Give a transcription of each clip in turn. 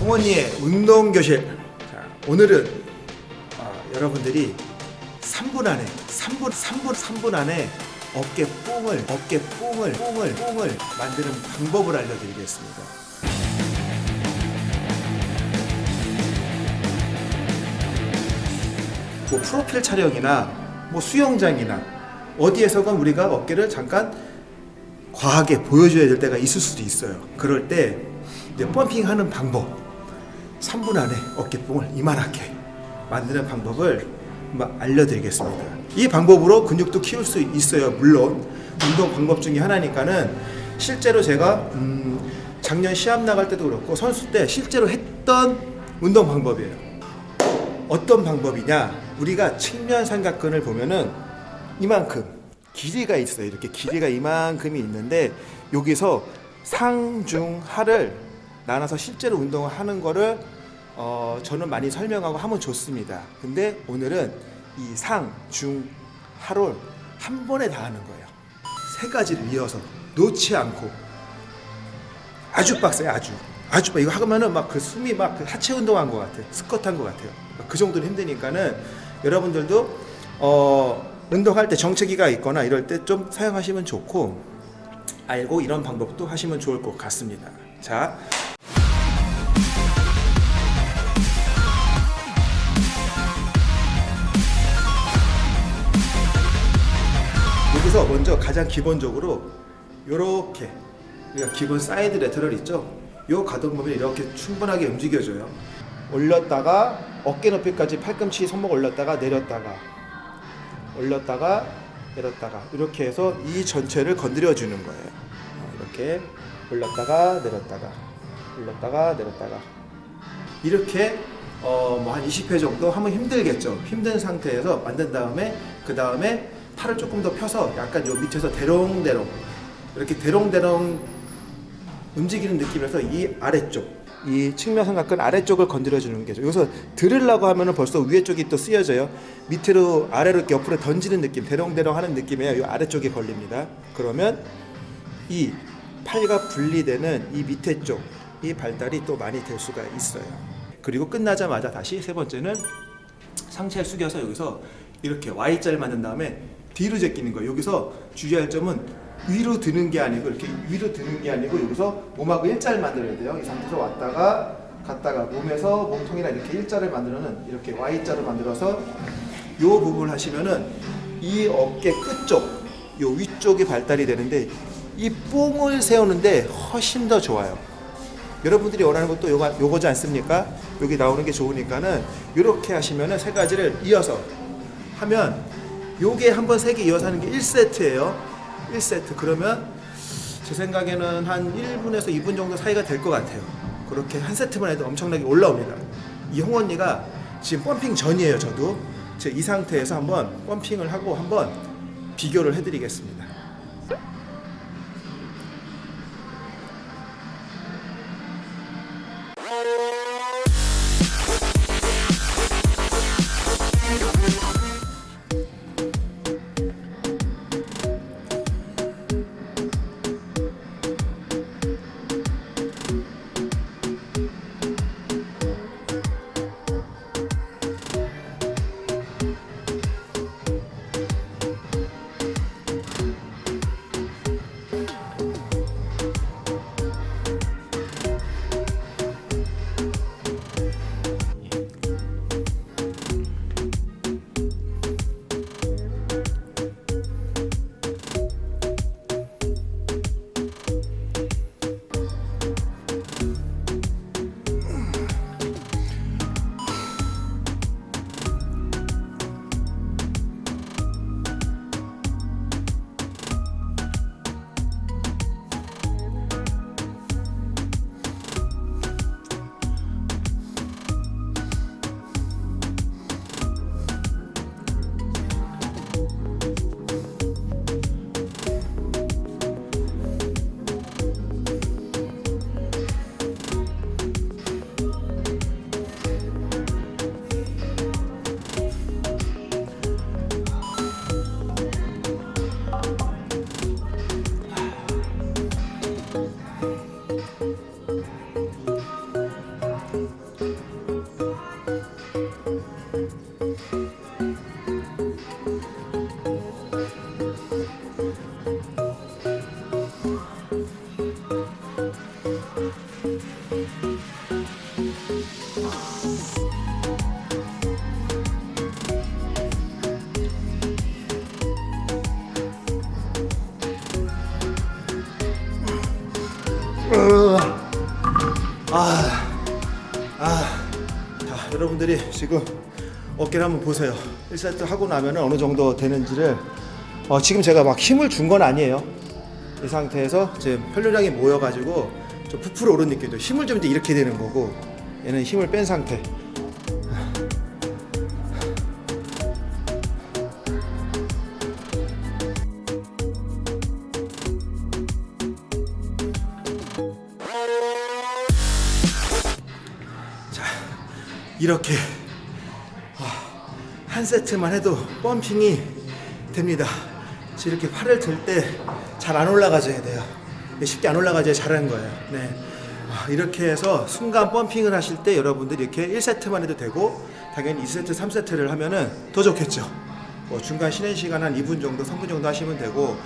홍원이의 운동교실. 자, 오늘은 어, 여러분들이 3분 안에 3분 3분 3분 안에 어깨 뽕을 어깨 뽕을 뽕을 뽕을 만드는 방법을 알려드리겠습니다. 뭐 프로필 촬영이나 뭐 수영장이나 어디에서건 우리가 어깨를 잠깐 과하게 보여줘야 될 때가 있을 수도 있어요. 그럴 때 이제 펌핑하는 방법 3분 안에 어깨뽕을 이만하게 만드는 방법을 알려드리겠습니다. 이 방법으로 근육도 키울 수 있어요. 물론 운동 방법 중에 하나니까는 실제로 제가 음 작년 시합 나갈 때도 그렇고 선수 때 실제로 했던 운동 방법이에요. 어떤 방법이냐? 우리가 측면 삼각근을 보면은 이만큼 길이가 있어요. 이렇게 길이가 이만큼이 있는데 여기서 상, 중, 하를 나눠서 실제로 운동을 하는 거를 어, 저는 많이 설명하고 하면 좋습니다. 근데 오늘은 이 상, 중, 하를 한 번에 다 하는 거예요. 세 가지를 이어서 놓지 않고 아주 빡세요. 아주 아주 빡- 이거 하면은 막 그 숨이 막 그 하체 운동한 것 같아. 스쿼트 한것 같아요. 막그 정도로 힘드니까는 여러분들도 어, 운동할 때 정체기가 있거나 이럴 때 좀 사용하시면 좋고 알고 이런 방법도 하시면 좋을 것 같습니다. 자. 여기서 먼저 가장 기본적으로 이렇게 우리가 기본 side lateral 있죠? 요 가동 범위를 이렇게 충분하게 움직여줘요. 올렸다가 어깨 높이까지 팔꿈치 손목 올렸다가 내렸다가 올렸다가 내렸다가 이렇게 해서 이 전체를 건드려 주는 거예요. 어, 이렇게 올렸다가 내렸다가 올렸다가 내렸다가 이렇게 어, 뭐 한 20회 정도 하면 힘들겠죠. 힘든 상태에서 만든 다음에 그 다음에 팔을 조금 더 펴서 약간 요 밑에서 대롱대롱 이렇게 대롱대롱 움직이는 느낌에서 이 아래쪽 이 측면 삼각근 아래쪽을 건드려 주는 게죠. 여기서 들으려고 하면 은 벌써 위에 쪽이 또 쓰여져요. 밑으로 아래로 이렇게 옆으로 던지는 느낌, 대롱대롱 하는 느낌이에요. 이 아래쪽에 걸립니다. 그러면 이 팔과 분리되는 이 밑에 쪽, 이 발달이 또 많이 될 수가 있어요. 그리고 끝나자마자 다시 세 번째는 상체를 숙여서 여기서 이렇게 Y자를 만든 다음에 뒤로 제끼는 거예요. 여기서 주의할 점은 위로 드는 게 아니고 이렇게 위로 드는 게 아니고 여기서 몸하고 일자를 만들어야 돼요. 이 상태에서 왔다가 갔다가 몸에서 몸통이랑 이렇게 일자를 만들어는 이렇게 Y자로 만들어서 이 부분을 하시면은 이 어깨 끝쪽, 요 위쪽이 발달이 되는데 이 뽕을 세우는데 훨씬 더 좋아요. 여러분들이 원하는 것도 요거, 요거지 않습니까? 여기 나오는 게 좋으니까는 이렇게 하시면은 세 가지를 이어서 하면 요게 한 번 세 개 이어서 하는 게 1세트예요. 1세트 그러면 제 생각에는 한 1분에서 2분 정도 사이가 될 것 같아요. 그렇게 한 세트만 해도 엄청나게 올라옵니다. 이 홍 언니가 지금 펌핑 전이에요. 저도 제 이 상태에서 한번 펌핑을 하고 한번 비교를 해드리겠습니다. 아, 아, 자, 여러분들이 지금 어깨를 한번 보세요. 1세트 하고 나면 어느 정도 되는지를 어, 지금 제가 막 힘을 준 건 아니에요. 이 상태에서 지금 혈류량이 모여가지고 좀 부풀어 오른 느낌도 힘을 좀 이제 이렇게 되는 거고 얘는 힘을 뺀 상태. 이렇게 아, 한 세트만 해도 펌핑이 됩니다. 이렇게 팔을 들 때 잘 안 올라가져야 돼요. 쉽게 안 올라가져야 잘하는 거예요. 네. 아, 이렇게 해서 순간 펌핑을 하실 때 여러분들이 이렇게 1세트만 해도 되고 당연히 2세트, 3세트를 하면은 더 좋겠죠. 뭐 중간 쉬는 시간 한 2분 정도, 3분 정도 하시면 되고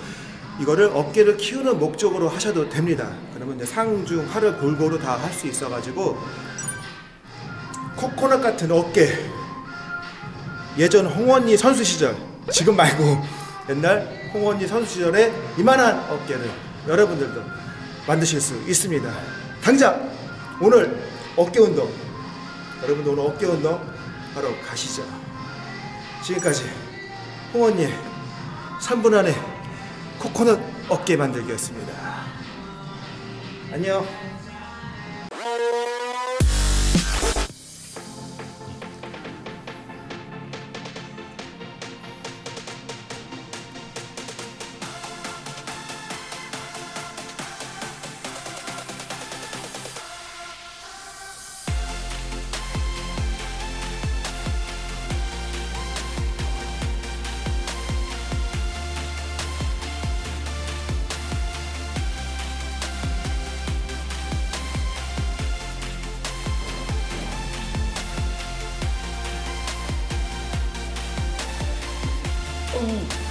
이거를 어깨를 키우는 목적으로 하셔도 됩니다. 그러면 이제 상중 하를 골고루 다 할 수 있어 가지고 코코넛 같은 어깨. 예전 홍원리 선수 시절 지금 말고 옛날 홍원리 선수 시절에 이만한 어깨를 여러분들도 만드실 수 있습니다. 당장 오늘 어깨 운동 여러분들 오늘 어깨 운동 바로 가시죠. 지금까지 홍원리의 3분 안에 코코넛 어깨 만들기였습니다. 안녕 음.